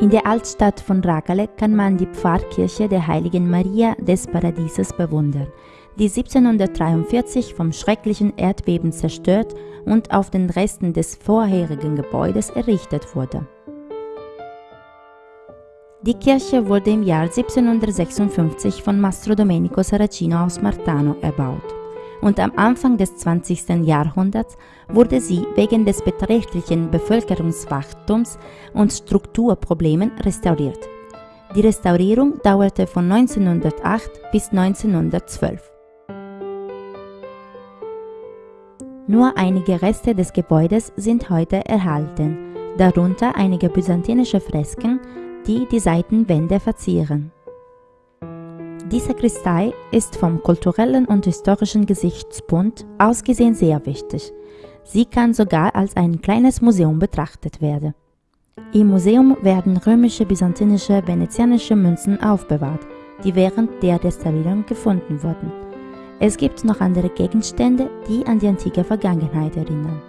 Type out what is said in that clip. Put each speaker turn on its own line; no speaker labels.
In der Altstadt von Ragale kann man die Pfarrkirche der Heiligen Maria des Paradieses bewundern, die 1743 vom schrecklichen Erdbeben zerstört und auf den Resten des vorherigen Gebäudes errichtet wurde. Die Kirche wurde im Jahr 1756 von Mastro Domenico Saracino aus Martano erbaut und am Anfang des 20. Jahrhunderts wurde sie wegen des beträchtlichen Bevölkerungswachstums und Strukturproblemen restauriert. Die Restaurierung dauerte von 1908 bis 1912. Nur einige Reste des Gebäudes sind heute erhalten, darunter einige byzantinische Fresken, die die Seitenwände verzieren. Die Sakristei ist vom kulturellen und historischen Gesichtspunkt ausgesehen sehr wichtig. Sie kann sogar als ein kleines Museum betrachtet werden. Im Museum werden römische, byzantinische, venezianische Münzen aufbewahrt, die während der Restaurierung gefunden wurden. Es gibt noch andere Gegenstände, die an die antike Vergangenheit erinnern.